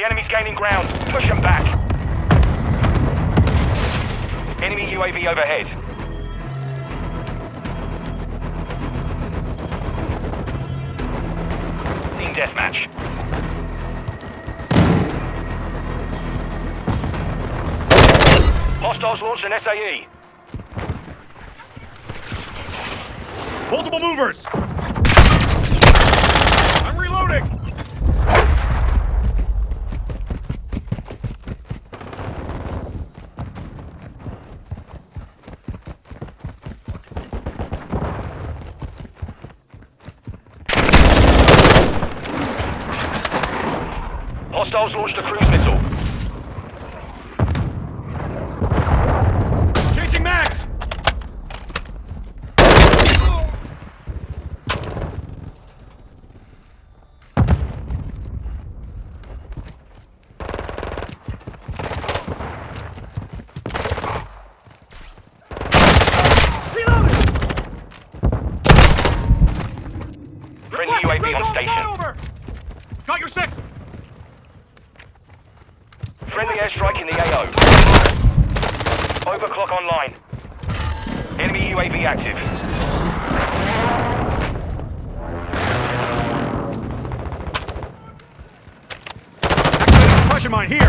The enemy's gaining ground. Push them back. Enemy UAV overhead. Team deathmatch. Hostiles launched an SAE. Multiple movers! I'm reloading! Hostiles launched a cruise missile. Changing max! Friendly UAV on station. Over! Got your six! Friendly airstrike in the AO. Overclock online. Enemy UAV active. Activating suppression mine here!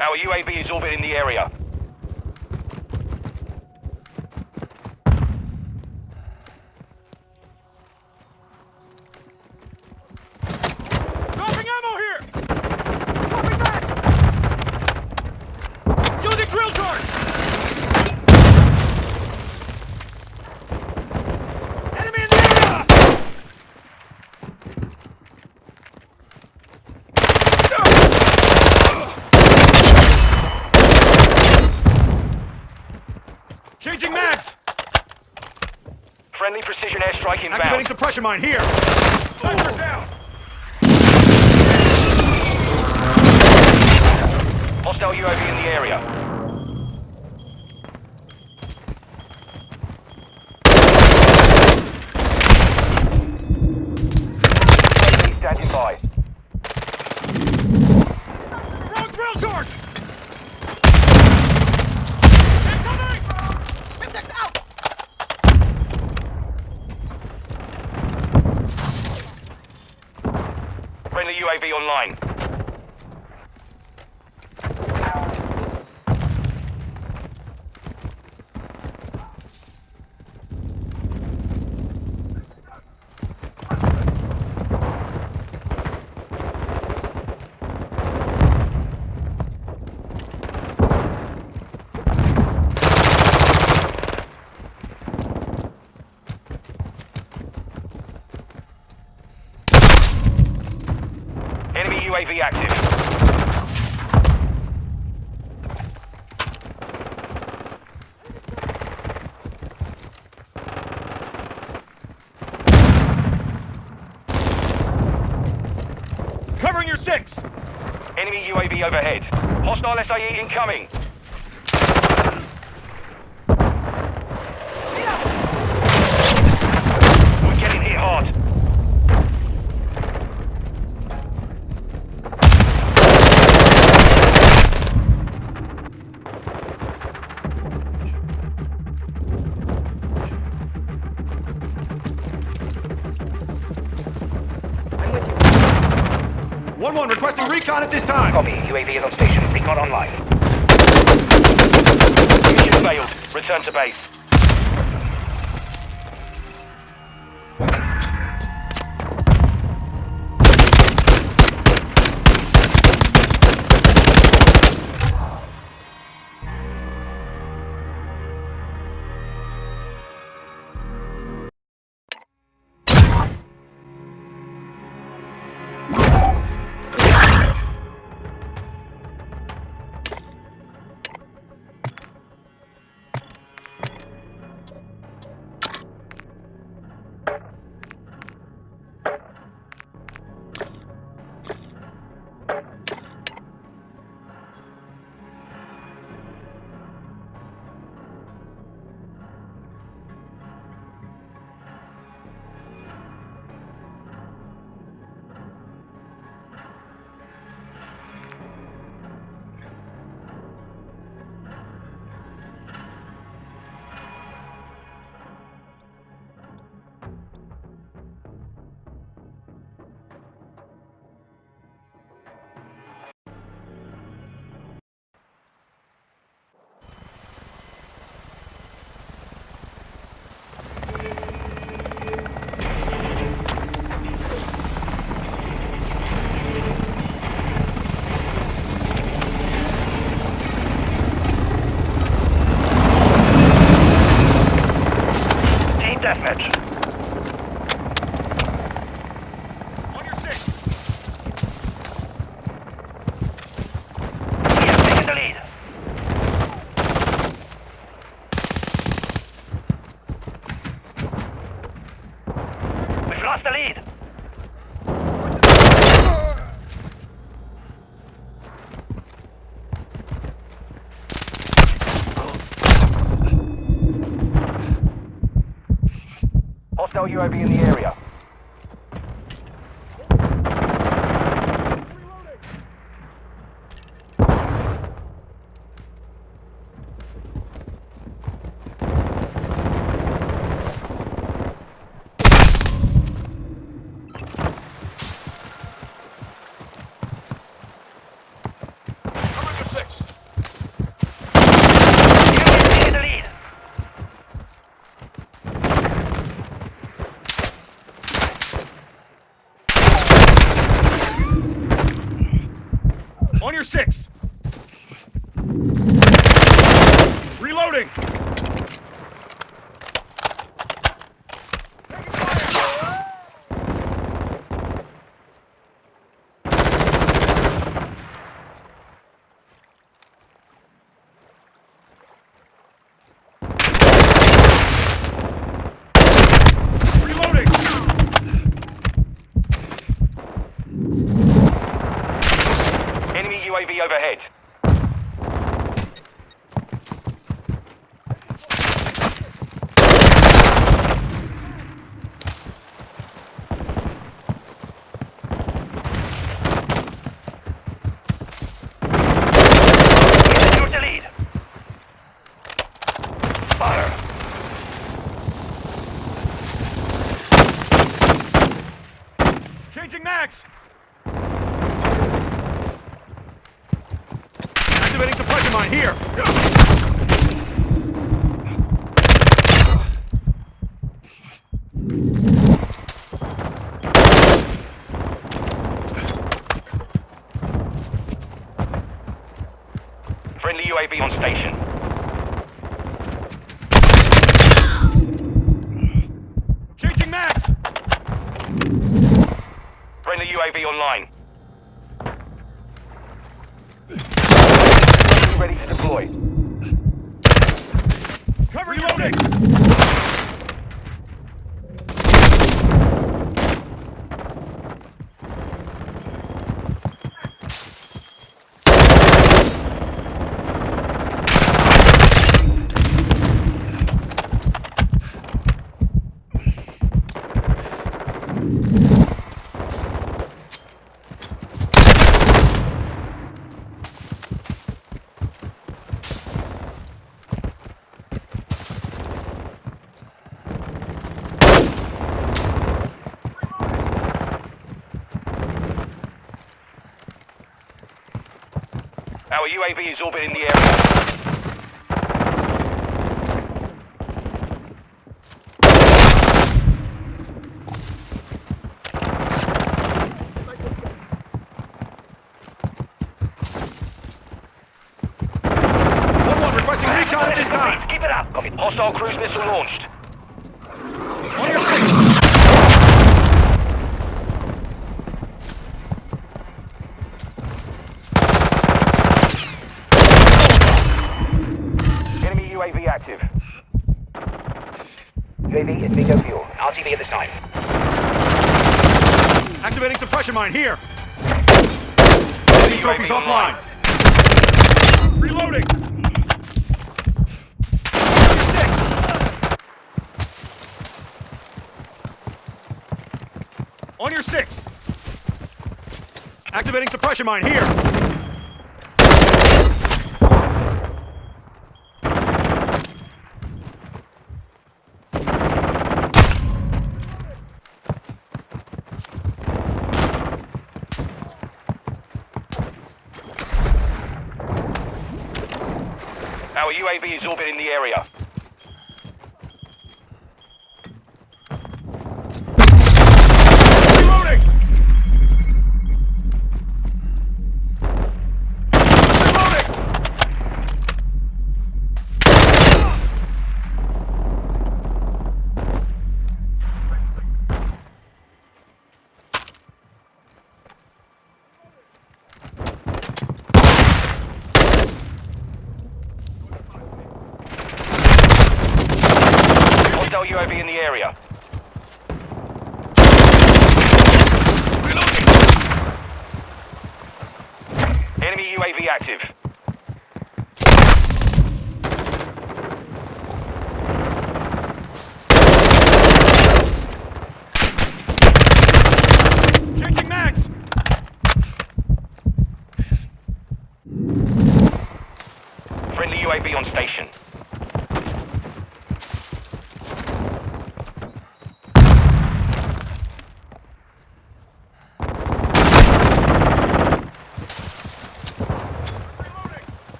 Our UAV is orbiting the area. Dropping ammo here! Dropping back! Using drill charge! Enemy in the area! Changing mags! Friendly precision airstrike inbound. Suppression mine here! Sniper down! Hostile UAV in the area. UAV standing by. Wrong drill charge! Incoming! Syntax out! Friendly UAV online. Enemy UAV active. Covering your six! Enemy UAV overhead. Hostile SAE incoming. Recon at this time! Copy. UAV is on station. Recon online. Mission failed. Return to base. Hostile UAV in the area. Your six. Reloading. Reloading. Enemy UAV overhead. Secure the lead. Fire. Changing max. Activating suppression mine here. Friendly UAV on station. Changing max. Friendly UAV online. Ready to deploy. Cover Reloading. Our UAV is orbiting the area. One one requesting recon at this time. Keep it up. Hostile cruise missile launched. On your six. Enemy UAV active. UAV is bingo fuel. RTB at this time. Suppression mine here. Enemy trophies offline. Reloading. On your six. Activating suppression mine here. Our UAV is orbiting the area.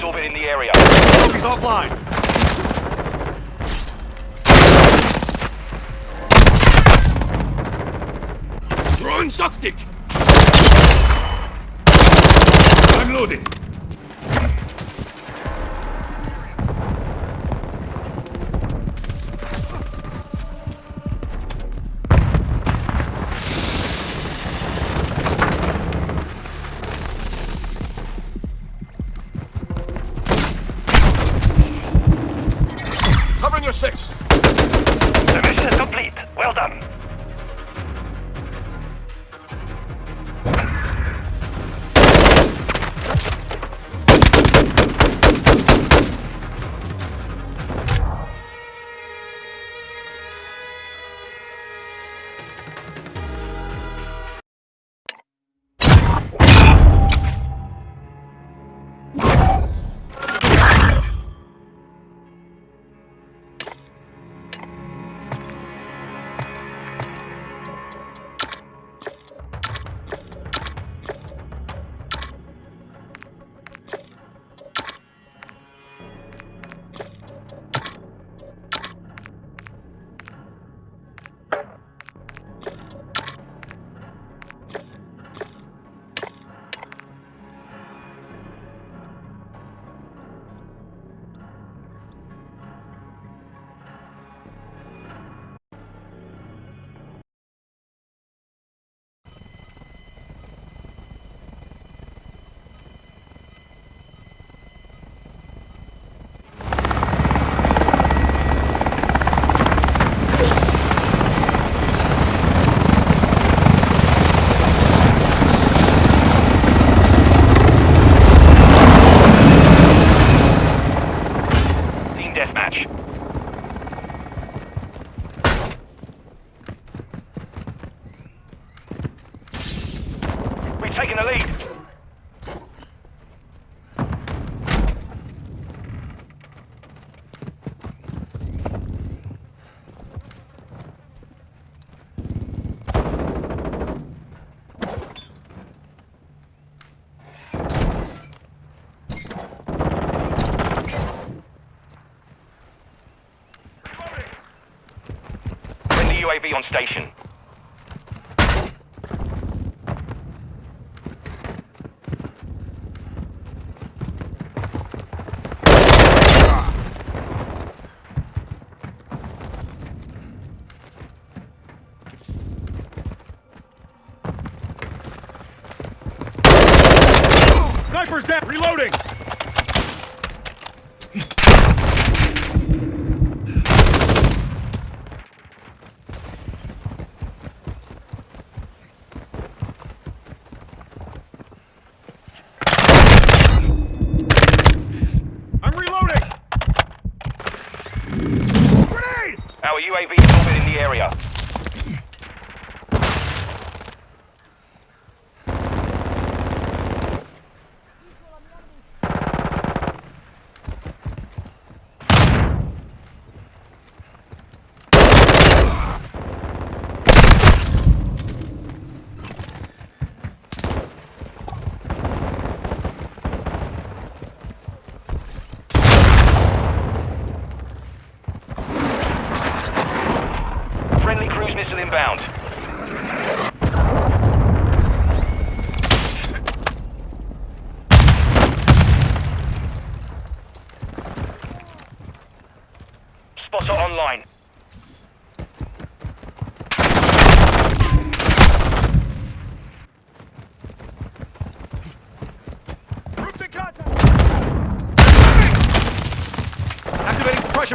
Enemies orbiting the area. He's offline. Throwing! I'm loading. on station.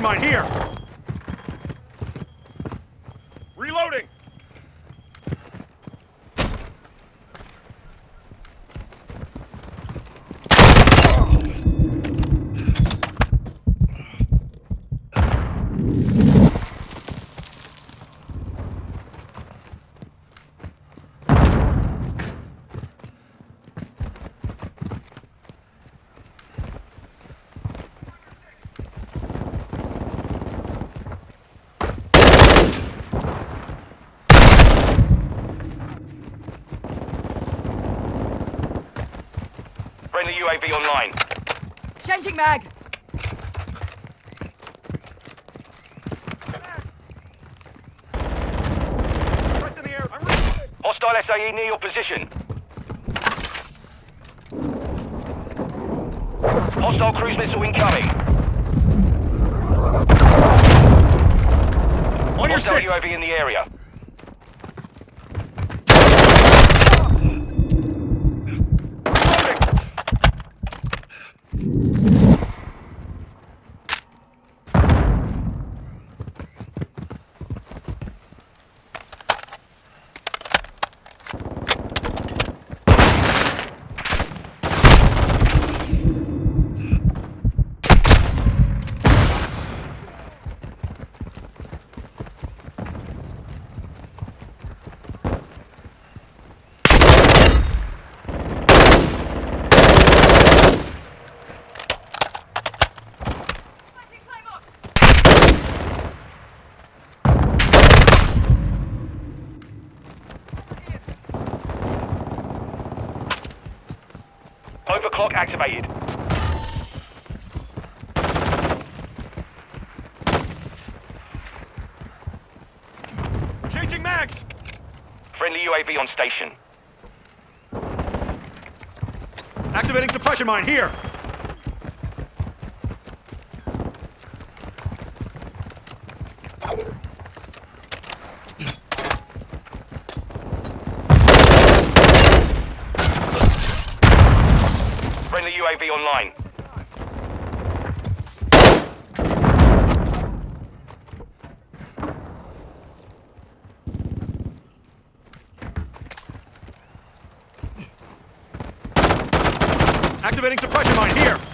Mine here! Reloading! Friendly UAV online. Changing mag. Threats in the air! I'm reloading! Hostile SAE near your position. Hostile cruise missile incoming. On your Hostile six! UAV in the area. Reloading! Overclock activated. Changing mags! Friendly UAV on station. Activating suppression mine here! Friendly UAV online. Activating suppression mine here!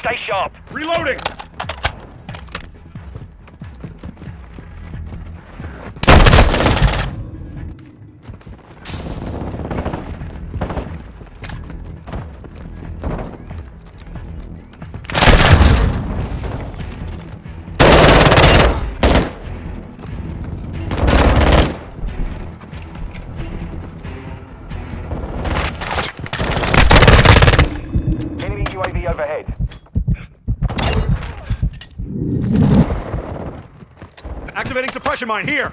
Stay sharp. Reloading! Suppression mine here.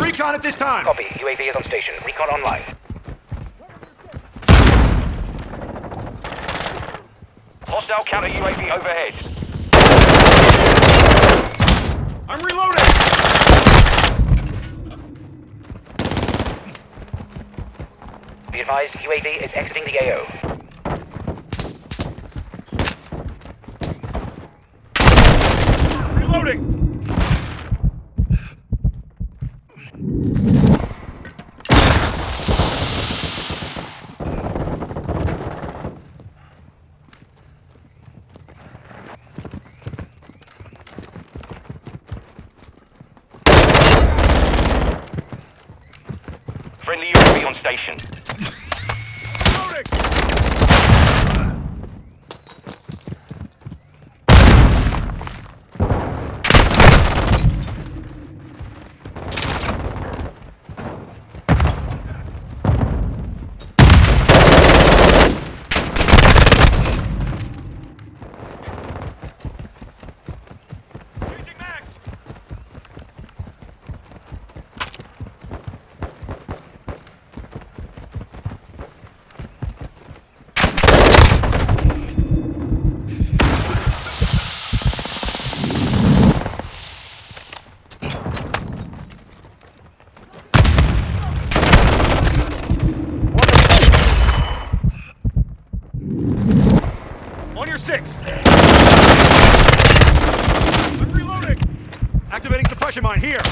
Recon at this time. Copy. UAV is on station. Recon online. Hostile counter UAV overhead. I'm reloading. Be advised, UAV is exiting the AO. Reloading. Friendly UAV on station. Reloading. Changing mags. On your six. I'm reloading. Activating suppression mine here.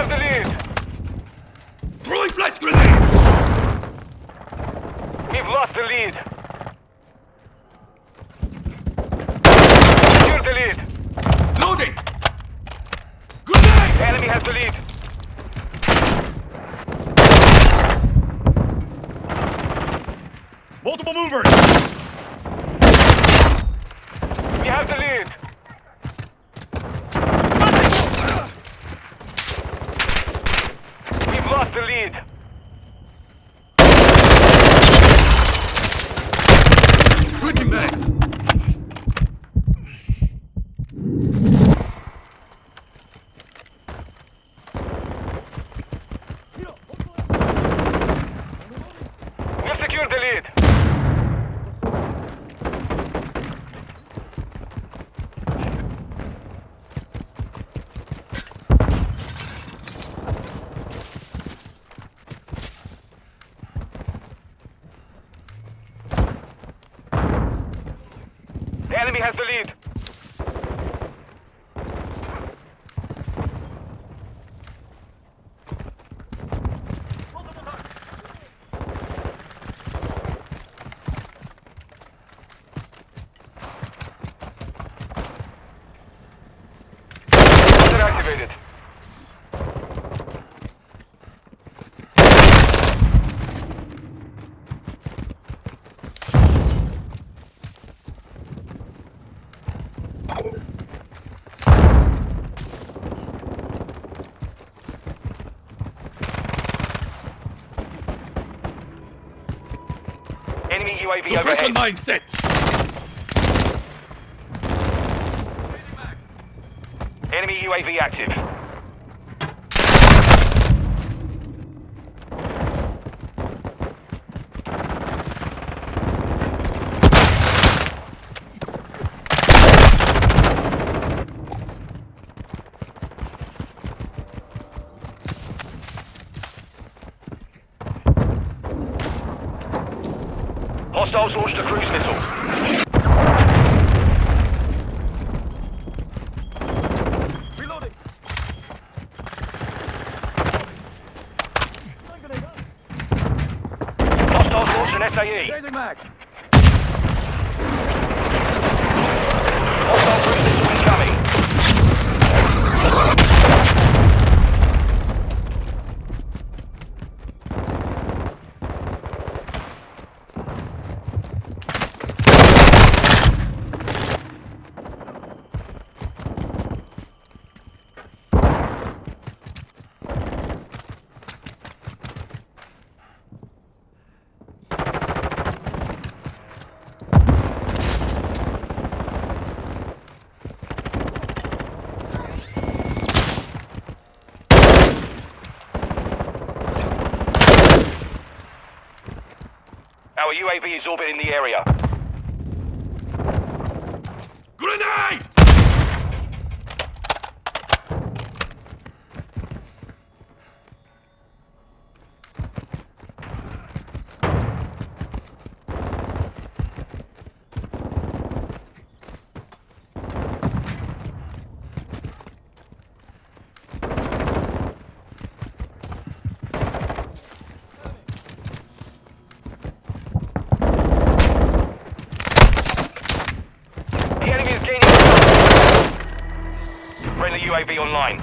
Have the lead. Throwing flash grenade. We've lost the lead. Secure the lead. Loading. Grenade. Enemy has the lead. Multiple movers. We have the lead. We've lost the lead. Enemy has the lead. Laser activated. Enemy UAV Suppression overhead. mine set. Enemy UAV active. Hostiles launched a cruise missile. Hostiles launched an SAE. Hostile cruise missile incoming. Our UAV is orbiting the area. Grenade! The enemy is gaining ground. Friendly UAV online.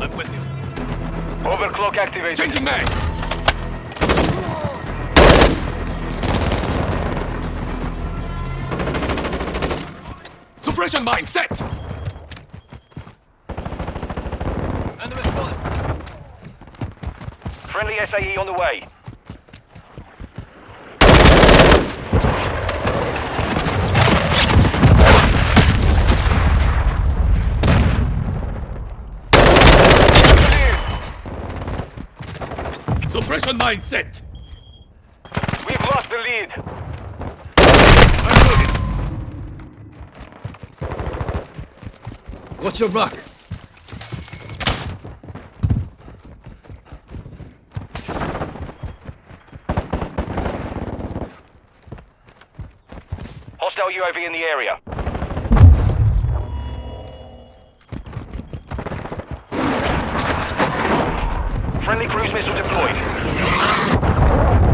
I'm with you. Overclock activated. Changing mag. Suppression mine set. Friendly SAE on the way. Suppression mine set. We've lost the lead. What's your rock? Hostile UAV in the area. Friendly cruise missile deployed. あっ!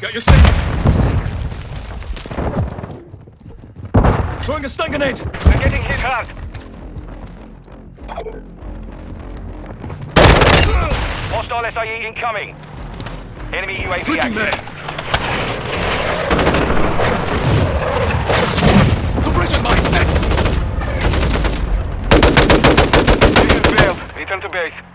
got your six. Throwing a stun grenade. I'm getting hit hard. Hostile SIE incoming. Enemy UAV Freaking active. Suppression mine set. Return to base.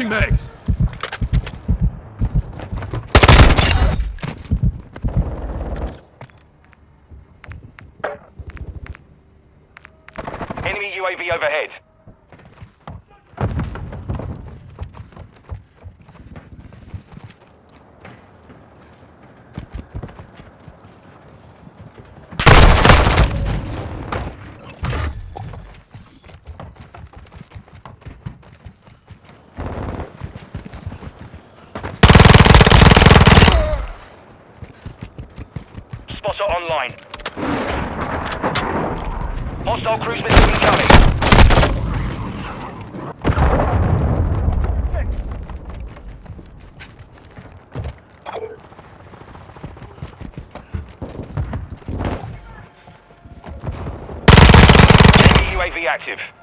Switching mags! Enemy UAV overhead. Active.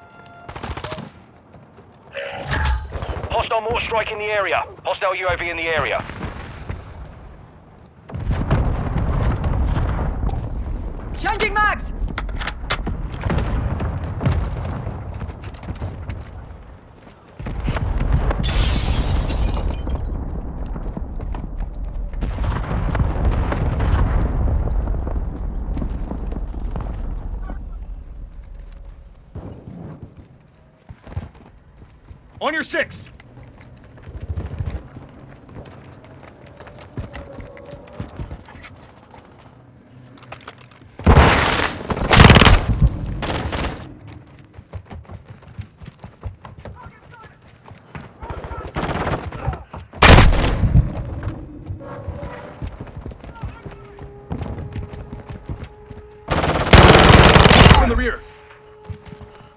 On your six!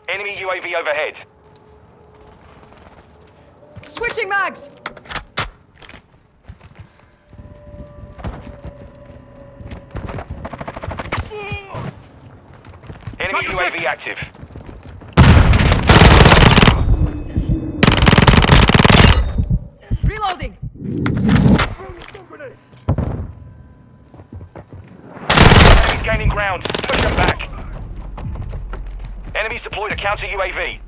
Enemy UAV overhead. Switching! Enemy Dr. UAV Six. active. Reloading! Enemies gaining ground. Push them back. Enemies deployed a counter UAV.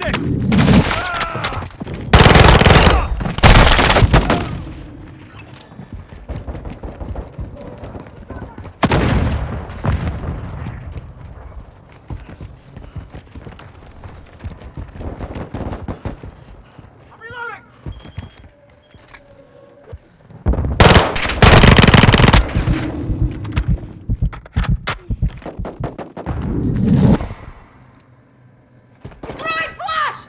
Six! I'm reloading! Throwing flash!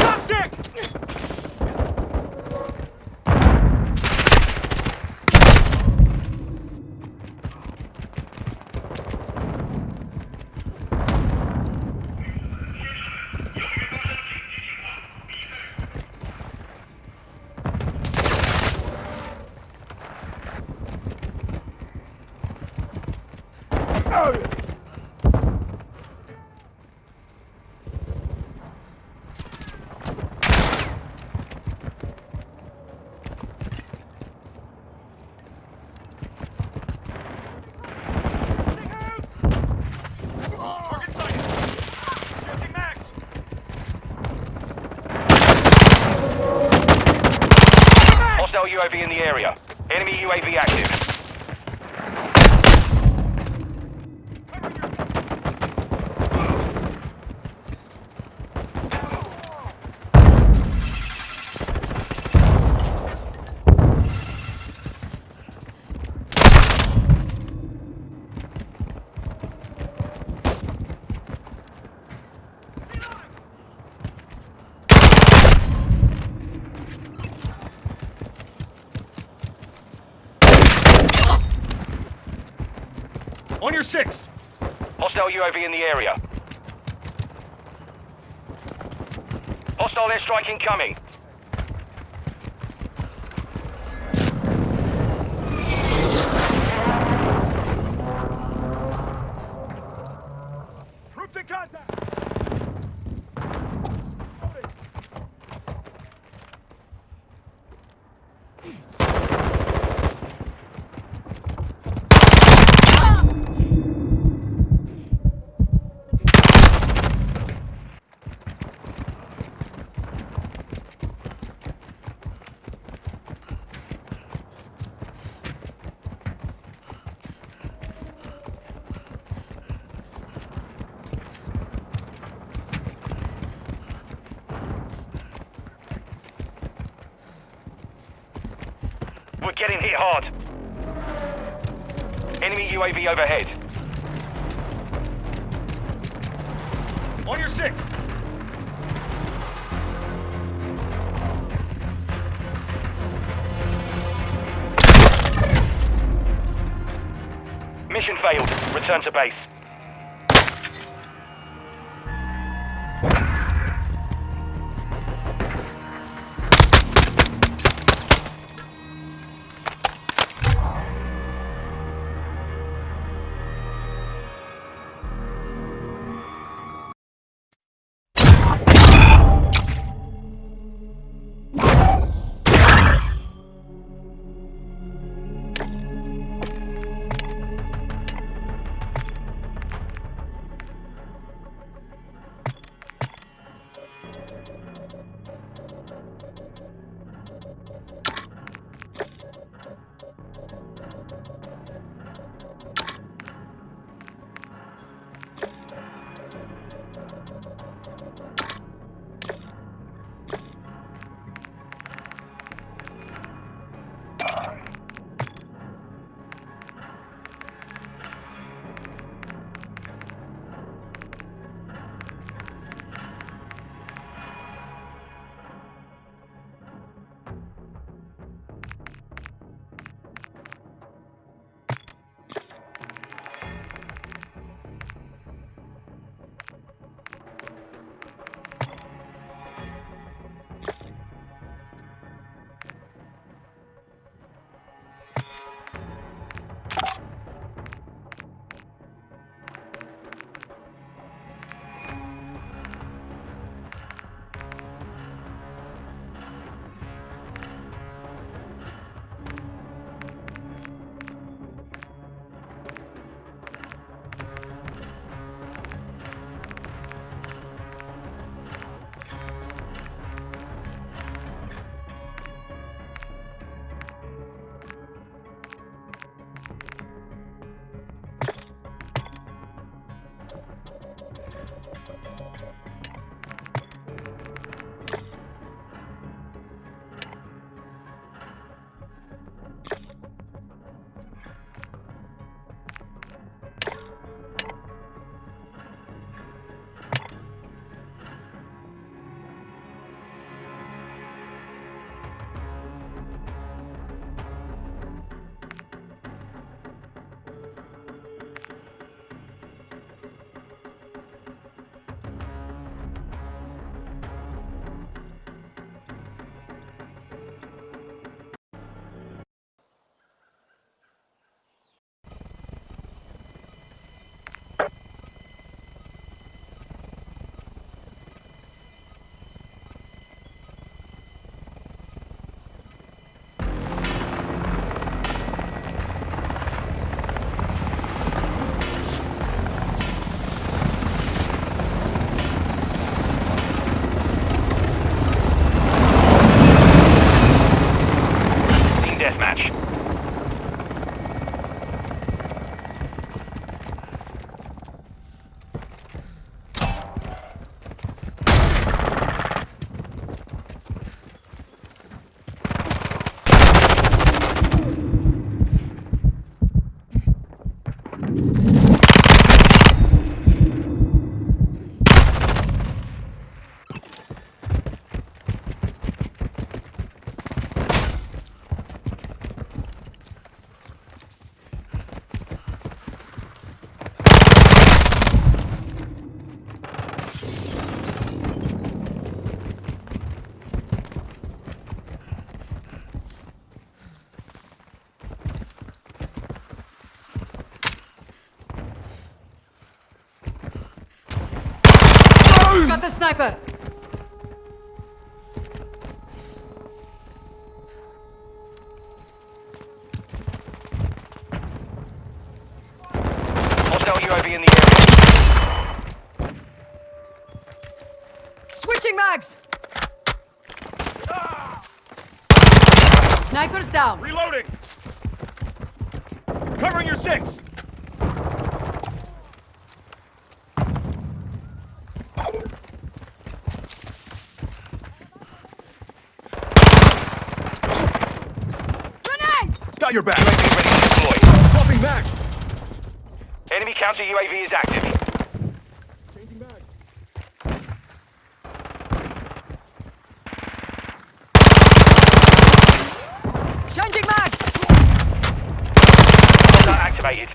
Shot stick! Target sighted! Shifting max! Hostile UAV in the area. Enemy UAV active. On six! Hostile UAV in the area. Hostile airstrike incoming. UAV overhead. On your six! Mission failed. Return to base. Sniper! Hostile UAV in the area. Switching mags! Sniper's down. Reloading! Covering your six! Grenade! Got your back! UAV ready to deploy. Swapping max! Enemy counter UAV is active. Changing mags! Hostile activated.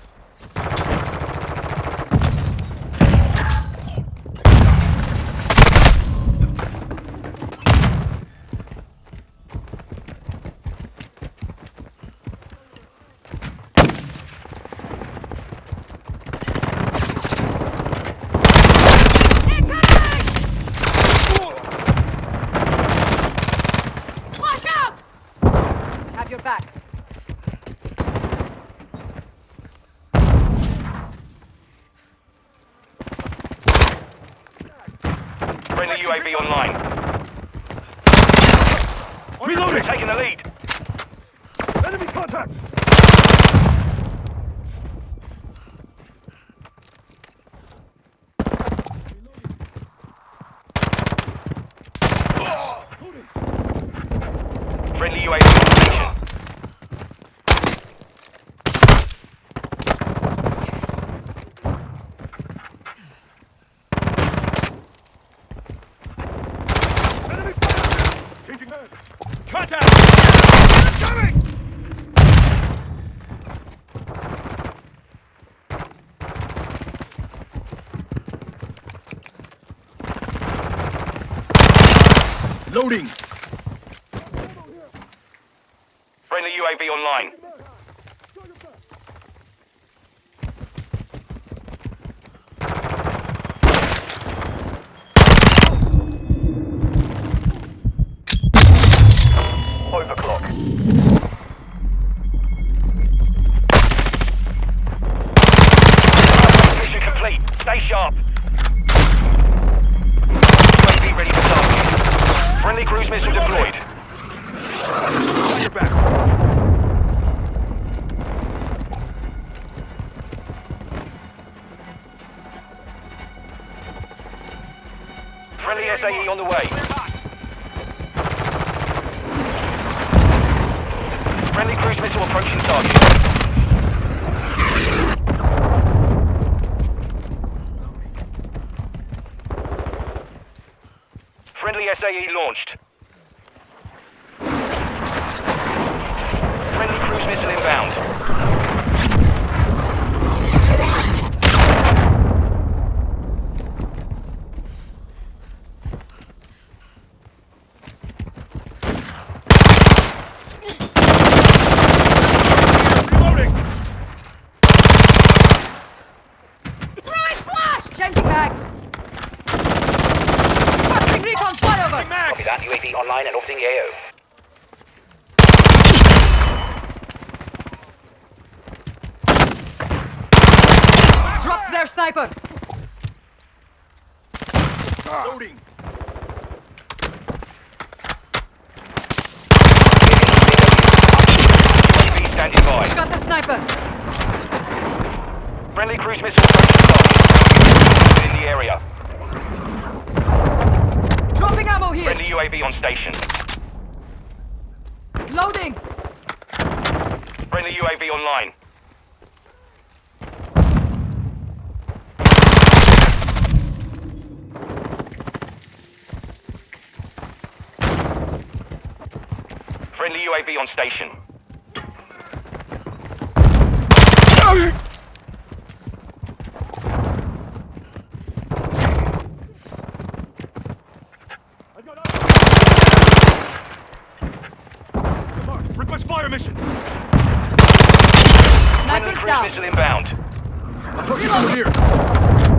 Flash out! Have your back. Friendly UAV online. Reloading! Taking the lead. Enemy contact! Friendly UAV on station. Enemy fire! Changing mag! Contact! Coming! Loading! Friendly UAV online. Stay sharp. Friendly cruise missile deployed. Got your back! Friendly SAE on the way. Friendly cruise missile approaching target. Friendly SAE launched. Friendly cruise missile inbound. Reloading! Throwing flash! Changing mag! Fucking recon flyover! Copy Max! that. UAV online and orbiting the AO. Dropped their sniper! Loading! UAV standing by. Got the sniper! Friendly cruise missile approaching target. In the area. Dropping ammo here! Friendly UAV on station. Loading! Friendly UAV online. Friendly UAV on station. Fire mission! Friendly Sniper's cruise down! missile inbound. Approaching from here!